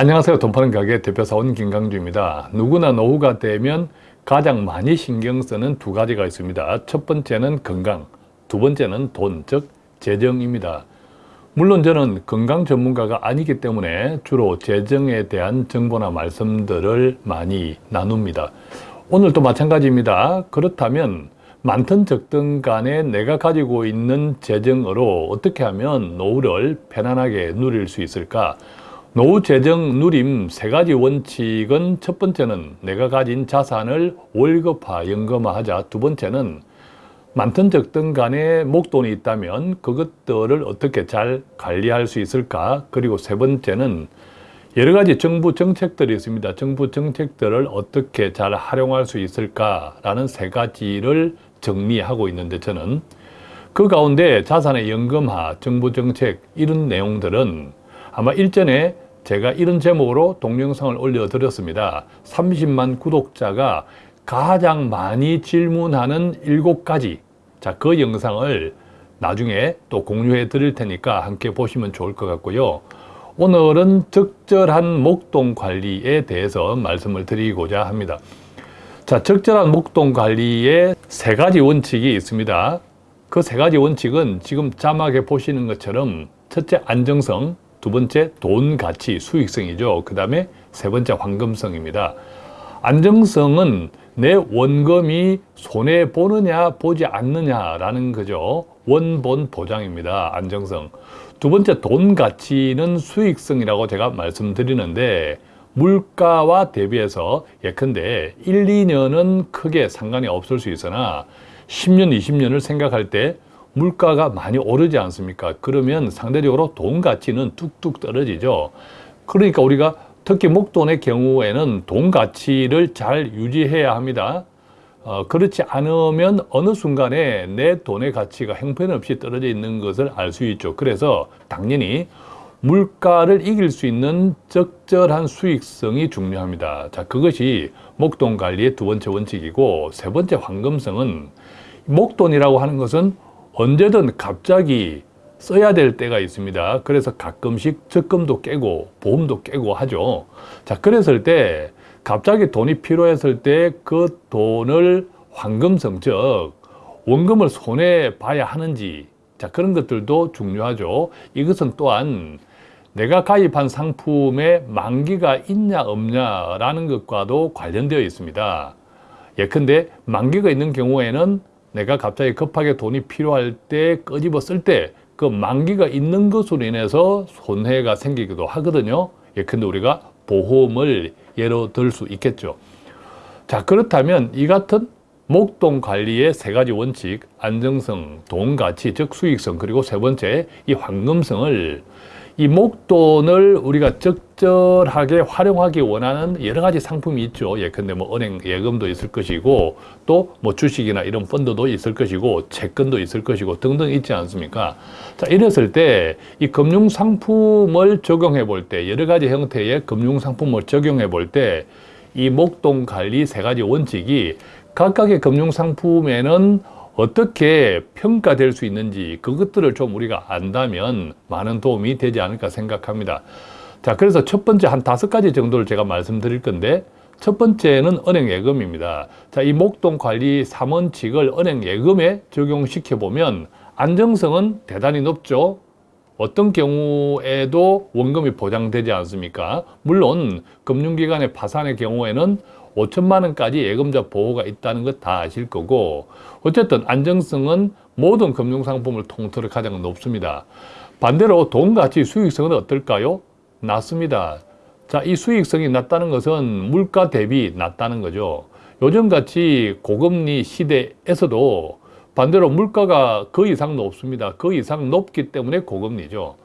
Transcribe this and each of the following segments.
안녕하세요. 돈 파는 가게 대표사원 김강주입니다. 누구나 노후가 되면 가장 많이 신경 쓰는 두 가지가 있습니다. 첫 번째는 건강, 두 번째는 돈, 즉 재정입니다. 물론 저는 건강 전문가가 아니기 때문에 주로 재정에 대한 정보나 말씀들을 많이 나눕니다. 오늘도 마찬가지입니다. 그렇다면 많든 적든 간에 내가 가지고 있는 재정으로 어떻게 하면 노후를 편안하게 누릴 수 있을까? 노후 재정 누림 세 가지 원칙은 첫 번째는 내가 가진 자산을 월급화, 연금화하자. 두 번째는 많든 적든 간에 목돈이 있다면 그것들을 어떻게 잘 관리할 수 있을까? 그리고 세 번째는 여러 가지 정부 정책들이 있습니다. 정부 정책들을 어떻게 잘 활용할 수 있을까라는 세 가지를 정리하고 있는데 저는 그 가운데 자산의 연금화, 정부 정책 이런 내용들은 아마 일전에 제가 이런 제목으로 동영상을 올려드렸습니다. 30만 구독자가 가장 많이 질문하는 7가지 자, 그 영상을 나중에 또 공유해 드릴 테니까 함께 보시면 좋을 것 같고요. 오늘은 적절한 목돈 관리에 대해서 말씀을 드리고자 합니다. 자, 적절한 목돈 관리에 세 가지 원칙이 있습니다. 그 세 가지 원칙은 지금 자막에 보시는 것처럼 첫째 안정성, 두 번째 돈 가치 수익성이죠. 그 다음에 세 번째 황금성입니다. 안정성은 내 원금이 손해 보느냐 보지 않느냐라는 거죠. 원본 보장입니다. 안정성. 두 번째 돈 가치는 수익성이라고 제가 말씀드리는데 물가와 대비해서 예컨대 1, 2년은 크게 상관이 없을 수 있으나 10년, 20년을 생각할 때 물가가 많이 오르지 않습니까? 그러면 상대적으로 돈 가치는 뚝뚝 떨어지죠. 그러니까 우리가 특히 목돈의 경우에는 돈 가치를 잘 유지해야 합니다. 어, 그렇지 않으면 어느 순간에 내 돈의 가치가 형편없이 떨어져 있는 것을 알 수 있죠. 그래서 당연히 물가를 이길 수 있는 적절한 수익성이 중요합니다. 자, 그것이 목돈 관리의 두 번째 원칙이고 세 번째 황금성은 목돈이라고 하는 것은 언제든 갑자기 써야 될 때가 있습니다. 그래서 가끔씩 적금도 깨고 보험도 깨고 하죠. 자, 그랬을 때 갑자기 돈이 필요했을 때 그 돈을 황금성, 즉 원금을 손해 봐야 하는지 자 그런 것들도 중요하죠. 이것은 또한 내가 가입한 상품에 만기가 있냐 없냐라는 것과도 관련되어 있습니다. 예컨대 만기가 있는 경우에는 내가 갑자기 급하게 돈이 필요할 때 끄집어 쓸 때 그 만기가 있는 것으로 인해서 손해가 생기기도 하거든요. 예컨대 우리가 보험을 예로 들 수 있겠죠. 자 그렇다면 이 같은 목돈 관리의 세 가지 원칙, 안정성, 돈 가치, 즉 수익성, 그리고 세 번째 이 황금성을 이 목돈을 우리가 적절하게 활용하기 원하는 여러 가지 상품이 있죠. 예컨대 뭐 은행 예금도 있을 것이고 또 뭐 주식이나 이런 펀드도 있을 것이고 채권도 있을 것이고 등등 있지 않습니까? 자, 이랬을 때 이 금융 상품을 적용해 볼 때 여러 가지 형태의 금융 상품을 적용해 볼 때 이 목돈 관리 세 가지 원칙이 각각의 금융 상품에는 어떻게 평가될 수 있는지 그것들을 좀 우리가 안다면 많은 도움이 되지 않을까 생각합니다. 자, 그래서 첫 번째 한 다섯 가지 정도를 제가 말씀드릴 건데 첫 번째는 은행 예금입니다. 자, 이 목돈 관리 3원칙을 은행 예금에 적용시켜 보면 안정성은 대단히 높죠. 어떤 경우에도 원금이 보장되지 않습니까? 물론 금융기관의 파산의 경우에는 5천만 원까지 예금자 보호가 있다는 것 다 아실 거고 어쨌든 안정성은 모든 금융상품을 통틀어 가장 높습니다. 반대로 돈 가치 수익성은 어떨까요? 낮습니다. 자, 이 수익성이 낮다는 것은 물가 대비 낮다는 거죠. 요즘같이 고금리 시대에서도 반대로 물가가 그 이상 높습니다. 그 이상 높기 때문에 고금리죠.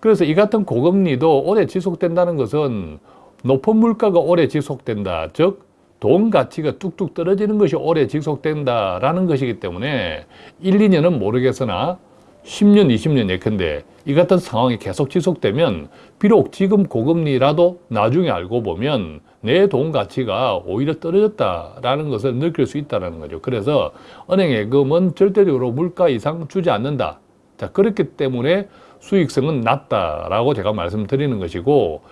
그래서 이 같은 고금리도 오래 지속된다는 것은 높은 물가가 오래 지속된다. 즉, 돈 가치가 뚝뚝 떨어지는 것이 오래 지속된다라는 것이기 때문에 1, 2년은 모르겠으나 10년, 20년 예컨대 이 같은 상황이 계속 지속되면 비록 지금 고금리라도 나중에 알고 보면 내 돈 가치가 오히려 떨어졌다라는 것을 느낄 수 있다는 거죠. 그래서 은행 예금은 절대적으로 물가 이상 주지 않는다. 자, 그렇기 때문에 수익성은 낮다라고 제가 말씀드리는 것이고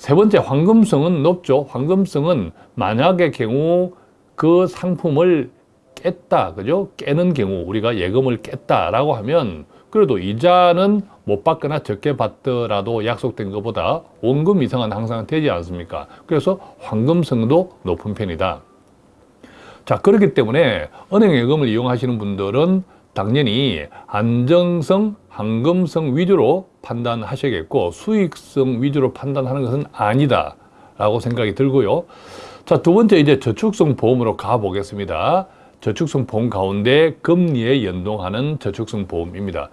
세 번째 황금성은 높죠. 황금성은 만약의 경우 그 상품을 깼다, 그죠? 깨는 경우 우리가 예금을 깼다라고 하면 그래도 이자는 못 받거나 적게 받더라도 약속된 것보다 원금 이상은 항상 되지 않습니까? 그래서 황금성도 높은 편이다. 자, 그렇기 때문에 은행 예금을 이용하시는 분들은 당연히 안정성, 황금성 위주로 판단하셔야겠고 수익성 위주로 판단하는 것은 아니다 라고 생각이 들고요. 자, 두 번째 이제 저축성 보험으로 가보겠습니다. 저축성 보험 가운데 금리에 연동하는 저축성 보험입니다.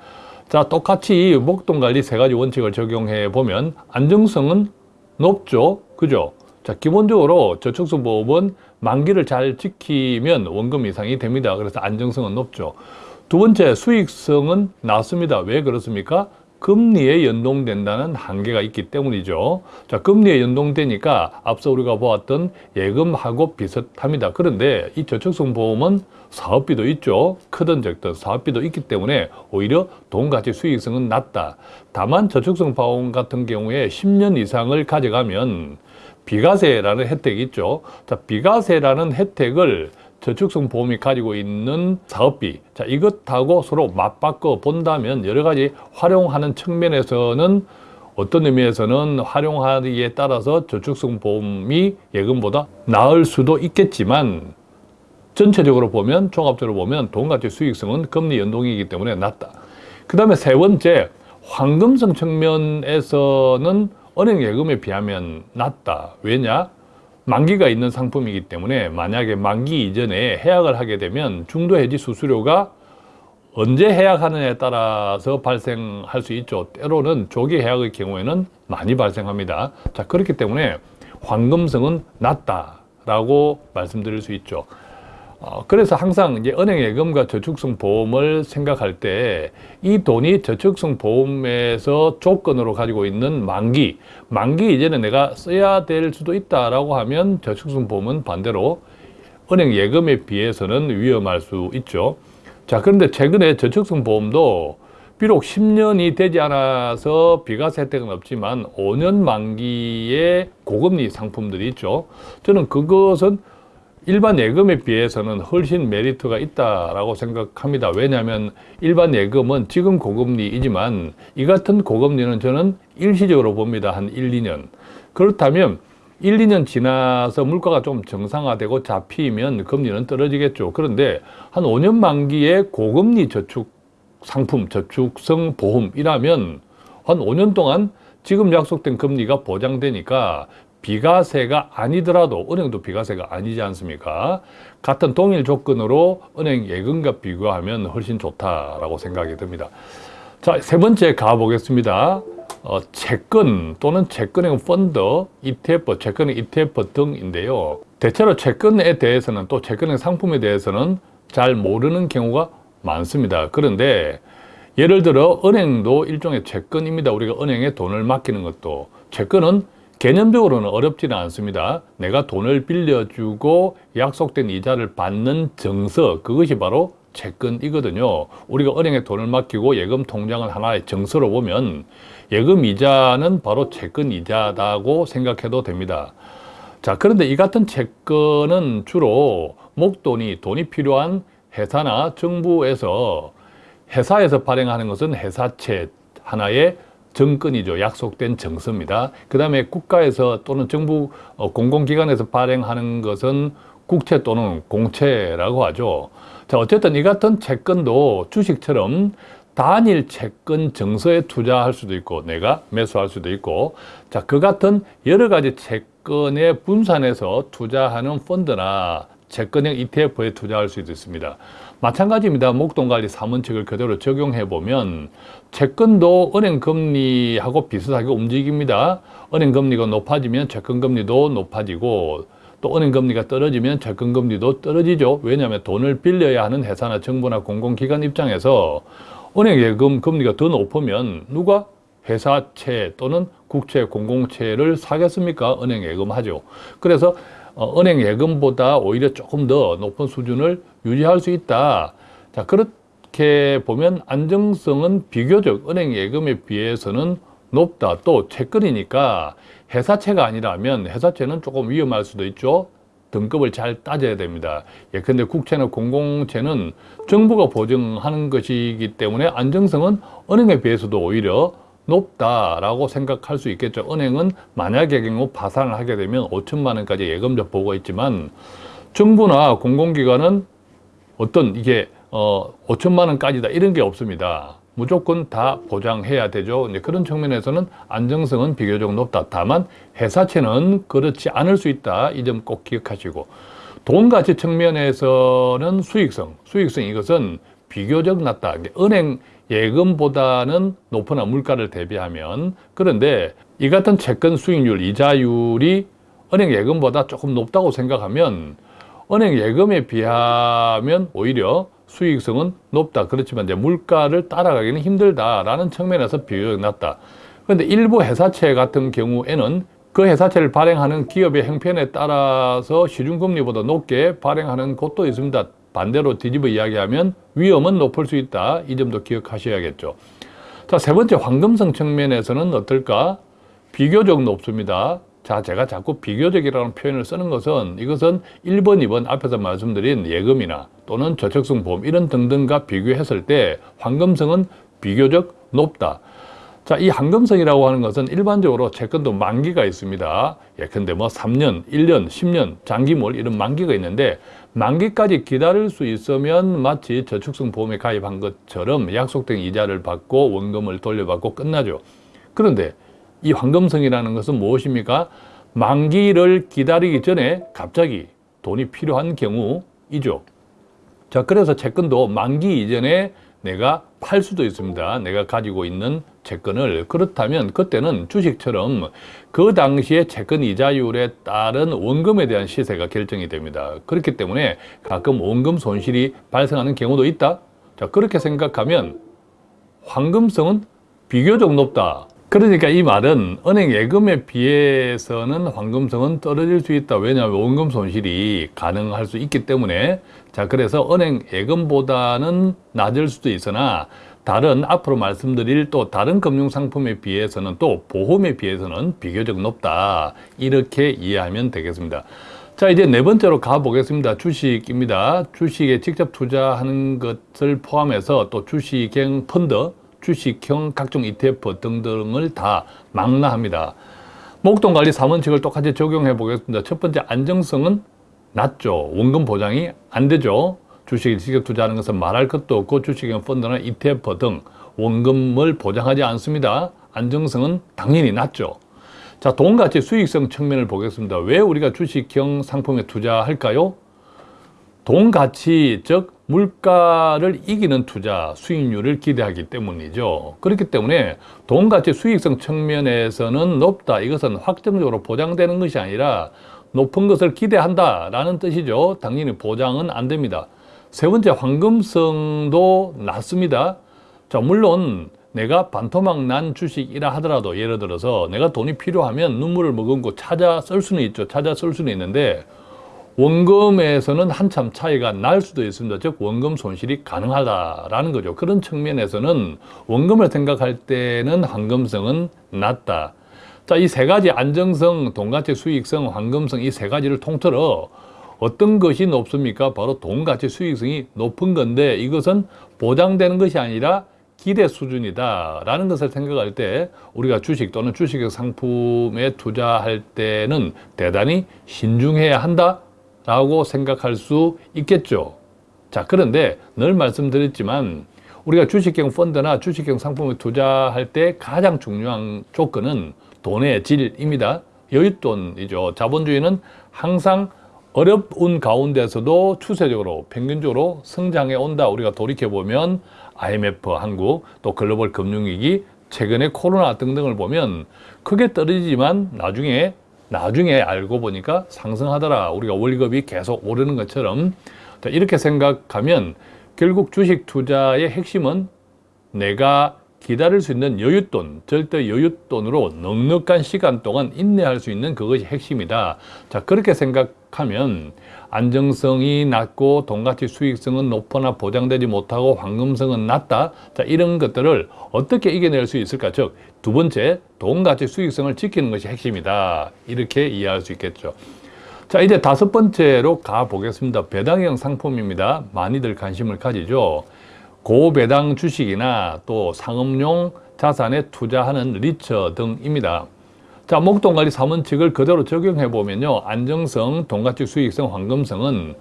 자, 똑같이 목돈관리 세 가지 원칙을 적용해 보면 안정성은 높죠. 그죠? 자, 기본적으로 저축성 보험은 만기를 잘 지키면 원금 이상이 됩니다. 그래서 안정성은 높죠. 두 번째, 수익성은 낮습니다. 왜 그렇습니까? 금리에 연동된다는 한계가 있기 때문이죠. 자, 금리에 연동되니까 앞서 우리가 보았던 예금하고 비슷합니다. 그런데 이 저축성 보험은 사업비도 있죠. 크든 적든 사업비도 있기 때문에 오히려 돈가치 수익성은 낮다. 다만 저축성 보험 같은 경우에 10년 이상을 가져가면 비과세라는 혜택이 있죠. 자, 비과세라는 혜택을 저축성 보험이 가지고 있는 사업비 자 이것하고 서로 맞바꿔 본다면 여러 가지 활용하는 측면에서는 어떤 의미에서는 활용하기에 따라서 저축성 보험이 예금보다 나을 수도 있겠지만 전체적으로 보면 종합적으로 보면 돈가치 수익성은 금리 연동이기 때문에 낮다. 그 다음에 세 번째 황금성 측면에서는 은행 예금에 비하면 낮다. 왜냐? 만기가 있는 상품이기 때문에 만약에 만기 이전에 해약을 하게 되면 중도 해지 수수료가 언제 해약하느냐에 따라서 발생할 수 있죠. 때로는 조기 해약의 경우에는 많이 발생합니다. 자, 그렇기 때문에 황금성은 낮다라고 말씀드릴 수 있죠. 어, 그래서 항상 이제 은행 예금과 저축성 보험을 생각할 때 이 돈이 저축성 보험에서 조건으로 가지고 있는 만기, 만기 이전에 내가 써야 될 수도 있다라고 하면 저축성 보험은 반대로 은행 예금에 비해서는 위험할 수 있죠. 자, 그런데 최근에 저축성 보험도 비록 10년이 되지 않아서 비과세 혜택은 없지만 5년 만기의 고금리 상품들이 있죠. 저는 그것은 일반 예금에 비해서는 훨씬 메리트가 있다라고 생각합니다. 왜냐하면 일반 예금은 지금 고금리이지만 이 같은 고금리는 저는 일시적으로 봅니다. 한 1, 2년. 그렇다면 1, 2년 지나서 물가가 좀 정상화되고 잡히면 금리는 떨어지겠죠. 그런데 한 5년 만기의 고금리 저축 상품, 저축성 보험이라면 한 5년 동안 지금 약속된 금리가 보장되니까 비과세가 아니더라도 은행도 비과세가 아니지 않습니까? 같은 동일 조건으로 은행 예금과 비교하면 훨씬 좋다라고 생각이 듭니다. 자, 세 번째 가보겠습니다. 어, 채권 또는 채권형 펀드, ETF, 채권형 ETF 등인데요. 대체로 채권에 대해서는 또 채권형 상품에 대해서는 잘 모르는 경우가 많습니다. 그런데 예를 들어 은행도 일종의 채권입니다. 우리가 은행에 돈을 맡기는 것도 채권은 개념적으로는 어렵지는 않습니다. 내가 돈을 빌려주고 약속된 이자를 받는 정서, 그것이 바로 채권이거든요. 우리가 은행에 돈을 맡기고 예금 통장을 하나의 정서로 보면 예금 이자는 바로 채권 이자다고 생각해도 됩니다. 자, 그런데 이 같은 채권은 주로 목돈이 돈이 필요한 회사나 정부에서 회사에서 발행하는 것은 회사채 하나의 정권이죠. 약속된 정서입니다. 그 다음에 국가에서 또는 정부 어, 공공기관에서 발행하는 것은 국채 또는 공채라고 하죠. 자, 어쨌든 이 같은 채권도 주식처럼 단일 채권 정서에 투자할 수도 있고 내가 매수할 수도 있고 자, 그 같은 여러 가지 채권에 분산해서 투자하는 펀드나 채권형 ETF에 투자할 수도 있습니다. 마찬가지입니다. 목돈관리 3원칙을 그대로 적용해 보면 채권도 은행 금리하고 비슷하게 움직입니다. 은행 금리가 높아지면 채권 금리도 높아지고 또 은행 금리가 떨어지면 채권 금리도 떨어지죠. 왜냐하면 돈을 빌려야 하는 회사나 정부나 공공기관 입장에서 은행 예금 금리가 더 높으면 누가 회사채 또는 국채, 공공채를 사겠습니까? 은행 예금하죠. 그래서 어, 은행 예금보다 오히려 조금 더 높은 수준을 유지할 수 있다. 자, 그렇게 보면 안정성은 비교적 은행 예금에 비해서는 높다. 또 채권이니까 회사채가 아니라면 회사채는 조금 위험할 수도 있죠. 등급을 잘 따져야 됩니다. 예컨대 국채나 공공채는 정부가 보증하는 것이기 때문에 안정성은 은행에 비해서도 오히려 높다라고 생각할 수 있겠죠. 은행은 만약의 경우 파산을 하게 되면 5천만 원까지 예금자 보고 있지만 정부나 공공기관은 어떤 이게 어 5천만 원까지다 이런 게 없습니다. 무조건 다 보장해야 되죠. 이제 그런 측면에서는 안정성은 비교적 높다. 다만 회사채는 그렇지 않을 수 있다. 이 점 꼭 기억하시고 돈 가치 측면에서는 수익성, 수익성 이것은 비교적 낮다. 은행 예금보다는 높으나 물가를 대비하면 그런데 이 같은 채권 수익률, 이자율이 은행 예금보다 조금 높다고 생각하면 은행 예금에 비하면 오히려 수익성은 높다. 그렇지만 이제 물가를 따라가기는 힘들다라는 측면에서 비교적 낮다. 그런데 일부 회사채 같은 경우에는 그 회사채를 발행하는 기업의 형편에 따라서 시중금리보다 높게 발행하는 곳도 있습니다. 반대로 뒤집어 이야기하면 위험은 높을 수 있다. 이 점도 기억하셔야겠죠. 자, 세 번째 황금성 측면에서는 어떨까? 비교적 높습니다. 자, 제가 자꾸 비교적이라는 표현을 쓰는 것은 이것은 1번, 2번 앞에서 말씀드린 예금이나 또는 저축성 보험 이런 등등과 비교했을 때 황금성은 비교적 높다. 자, 이 황금성이라고 하는 것은 일반적으로 채권도 만기가 있습니다. 예컨대 뭐 3년, 1년, 10년, 장기물 이런 만기가 있는데 만기까지 기다릴 수 있으면 마치 저축성 보험에 가입한 것처럼 약속된 이자를 받고 원금을 돌려받고 끝나죠. 그런데 이 황금성이라는 것은 무엇입니까? 만기를 기다리기 전에 갑자기 돈이 필요한 경우이죠. 자, 그래서 채권도 만기 이전에 내가 팔 수도 있습니다. 내가 가지고 있는 채권을. 그렇다면 그때는 주식처럼 그 당시에 채권 이자율에 따른 원금에 대한 시세가 결정이 됩니다. 그렇기 때문에 가끔 원금 손실이 발생하는 경우도 있다. 자, 그렇게 생각하면 황금성은 비교적 높다. 그러니까 이 말은 은행 예금에 비해서는 황금성은 떨어질 수 있다. 왜냐하면 원금 손실이 가능할 수 있기 때문에 자 그래서 은행 예금보다는 낮을 수도 있으나 다른 앞으로 말씀드릴 또 다른 금융상품에 비해서는 또 보험에 비해서는 비교적 높다. 이렇게 이해하면 되겠습니다. 자 이제 네 번째로 가보겠습니다. 주식입니다. 주식에 직접 투자하는 것을 포함해서 또 주식형 펀드 주식형 각종 ETF 등등을 다 망라합니다. 목돈관리 3원칙을 똑같이 적용해 보겠습니다. 첫 번째 안정성은 낮죠. 원금 보장이 안 되죠. 주식에 직접 투자하는 것은 말할 것도 없고 주식형 펀드나 ETF 등 원금을 보장하지 않습니다. 안정성은 당연히 낮죠. 자, 돈가치 수익성 측면을 보겠습니다. 왜 우리가 주식형 상품에 투자할까요? 돈 가치, 즉 물가를 이기는 투자 수익률을 기대하기 때문이죠. 그렇기 때문에 돈 가치 수익성 측면에서는 높다. 이것은 확정적으로 보장되는 것이 아니라 높은 것을 기대한다 라는 뜻이죠. 당연히 보장은 안 됩니다. 세 번째 황금성도 낮습니다. 자, 물론 내가 반토막 난 주식이라 하더라도 예를 들어서 내가 돈이 필요하면 눈물을 머금고 찾아 쓸 수는 있죠. 찾아 쓸 수는 있는데 원금에서는 한참 차이가 날 수도 있습니다. 즉 원금 손실이 가능하다라는 거죠. 그런 측면에서는 원금을 생각할 때는 황금성은 낮다. 자, 이 세 가지 안정성, 돈가치 수익성, 황금성 이 세 가지를 통틀어 어떤 것이 높습니까? 바로 돈가치 수익성이 높은 건데 이것은 보장되는 것이 아니라 기대 수준이다 라는 것을 생각할 때 우리가 주식 또는 주식 상품에 투자할 때는 대단히 신중해야 한다 라고 생각할 수 있겠죠. 자, 그런데 늘 말씀드렸지만 우리가 주식형 펀드나 주식형 상품을 투자할 때 가장 중요한 조건은 돈의 질입니다. 여윳돈이죠. 자본주의는 항상 어려운 가운데서도 추세적으로 평균적으로 성장해 온다. 우리가 돌이켜보면 IMF 한국 또 글로벌 금융위기 최근에 코로나 등등을 보면 크게 떨어지지만 나중에 나중에 알고 보니까 상승하더라. 우리가 월급이 계속 오르는 것처럼 이렇게 생각하면 결국 주식 투자의 핵심은 내가 기다릴 수 있는 여윳돈, 절대 여윳돈으로 넉넉한 시간 동안 인내할 수 있는 그것이 핵심이다. 자, 그렇게 생각하면 안정성이 낮고 돈가치 수익성은 높거나 보장되지 못하고 황금성은 낮다. 자, 이런 것들을 어떻게 이겨낼 수 있을까? 즉, 두 번째, 돈가치 수익성을 지키는 것이 핵심이다. 이렇게 이해할 수 있겠죠. 자, 이제 다섯 번째로 가보겠습니다. 배당형 상품입니다. 많이들 관심을 가지죠. 고배당 주식이나 또 상업용 자산에 투자하는 리처 등입니다. 자, 목돈관리 3원칙을 그대로 적용해 보면요. 안정성, 돈가치 수익성, 황금성은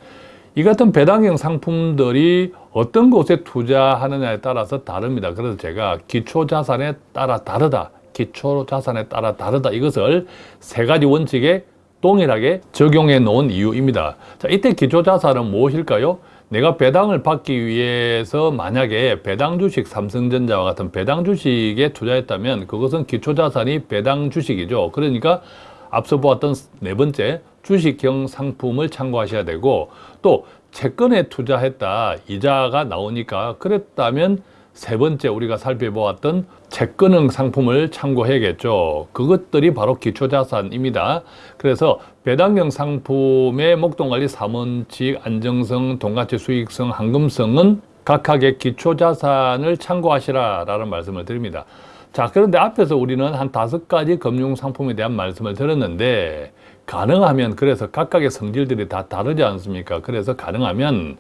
이 같은 배당형 상품들이 어떤 곳에 투자하느냐에 따라서 다릅니다. 그래서 제가 기초 자산에 따라 다르다. 기초 자산에 따라 다르다. 이것을 세 가지 원칙에 동일하게 적용해 놓은 이유입니다. 자, 이때 기초 자산은 무엇일까요? 내가 배당을 받기 위해서 만약에 배당 주식 삼성전자와 같은 배당 주식에 투자했다면 그것은 기초자산이 배당 주식이죠. 그러니까 앞서 보았던 네 번째 주식형 상품을 참고하셔야 되고 또 채권에 투자했다 이자가 나오니까 그랬다면 세 번째 우리가 살펴보았던 채권형 상품을 참고해야겠죠. 그것들이 바로 기초자산입니다. 그래서 배당형 상품의 목돈관리 3원칙, 안정성, 돈가치 수익성, 황금성은 각각의 기초자산을 참고하시라라는 말씀을 드립니다. 자, 그런데 앞에서 우리는 한 다섯 가지 금융상품에 대한 말씀을 들었는데 가능하면 그래서 각각의 성질들이 다 다르지 않습니까? 그래서 가능하면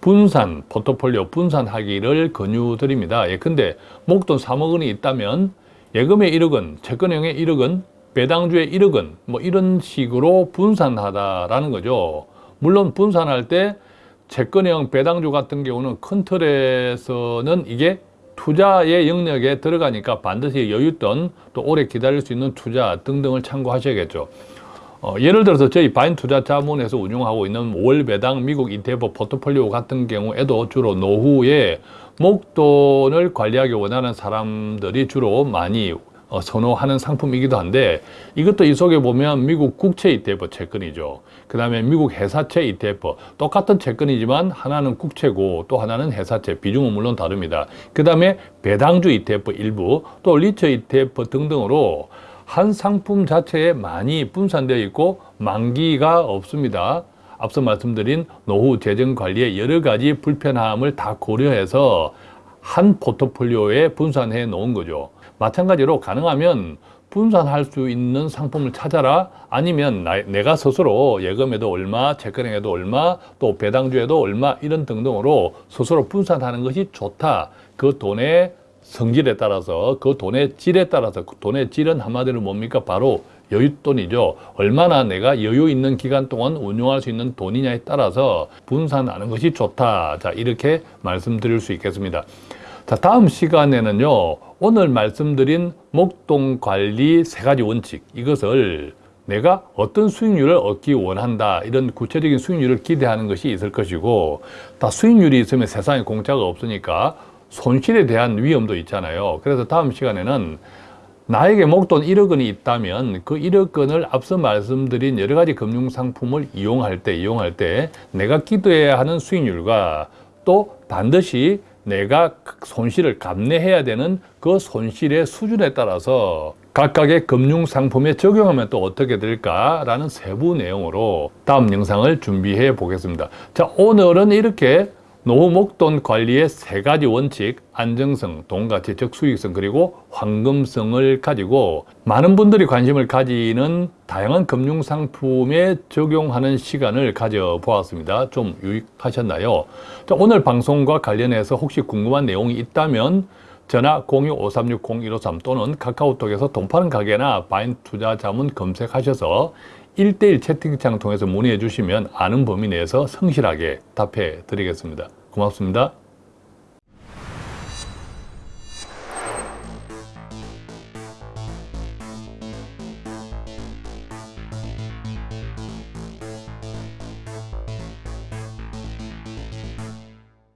분산, 포트폴리오 분산하기를 권유드립니다. 예, 근데 목돈 3억 원이 있다면 예금에 1억 원, 채권형에 1억 원, 배당주에 1억 원, 뭐 이런 식으로 분산하다라는 거죠. 물론 분산할 때 채권형 배당주 같은 경우는 큰 틀에서는 이게 투자의 영역에 들어가니까 반드시 여윳돈, 또 오래 기다릴 수 있는 투자 등등을 참고하셔야겠죠. 어, 예를 들어서 저희 바인 투자 자문에서 운영하고 있는 월 배당 미국 ETF 포트폴리오 같은 경우에도 주로 노후에 목돈을 관리하기 원하는 사람들이 주로 많이 어, 선호하는 상품이기도 한데 이것도 이 속에 보면 미국 국채 ETF 채권이죠. 그 다음에 미국 회사채 ETF 똑같은 채권이지만 하나는 국채고 또 하나는 회사채 비중은 물론 다릅니다. 그 다음에 배당주 ETF 일부 또 리처 ETF 등등으로 한 상품 자체에 많이 분산되어 있고 만기가 없습니다. 앞서 말씀드린 노후 재정 관리의 여러 가지 불편함을 다 고려해서 한 포트폴리오에 분산해 놓은 거죠. 마찬가지로 가능하면 분산할 수 있는 상품을 찾아라 아니면 나, 내가 스스로 예금에도 얼마, 채권에도 얼마, 또 배당주에도 얼마 이런 등등으로 스스로 분산하는 것이 좋다. 그 돈의 성질에 따라서 그 돈의 질에 따라서 그 돈의 질은 한마디로 뭡니까? 바로 여윳돈이죠. 얼마나 내가 여유 있는 기간 동안 운용할 수 있는 돈이냐에 따라서 분산하는 것이 좋다. 자, 이렇게 말씀드릴 수 있겠습니다. 자, 다음 시간에는요, 오늘 말씀드린 목돈 관리 세 가지 원칙, 이것을 내가 어떤 수익률을 얻기 원한다 이런 구체적인 수익률을 기대하는 것이 있을 것이고 다 수익률이 있으면 세상에 공짜가 없으니까 손실에 대한 위험도 있잖아요. 그래서 다음 시간에는 나에게 목돈 1억 원이 있다면 그 1억 원을 앞서 말씀드린 여러 가지 금융상품을 이용할 때, 이용할 때 내가 기도해야 하는 수익률과 또 반드시 내가 손실을 감내해야 되는 그 손실의 수준에 따라서 각각의 금융상품에 적용하면 또 어떻게 될까라는 세부 내용으로 다음 영상을 준비해 보겠습니다. 자, 오늘은 이렇게 노후 목돈 관리의 세 가지 원칙, 안정성, 돈가치, 즉 수익성, 그리고 황금성을 가지고 많은 분들이 관심을 가지는 다양한 금융상품에 적용하는 시간을 가져보았습니다. 좀 유익하셨나요? 자, 오늘 방송과 관련해서 혹시 궁금한 내용이 있다면 전화 02-5360-153 또는 카카오톡에서 돈 파는 가게나 바인 투자 자문 검색하셔서 1대1 채팅창 통해서 문의해 주시면 아는 범위 내에서 성실하게 답해 드리겠습니다. 고맙습니다.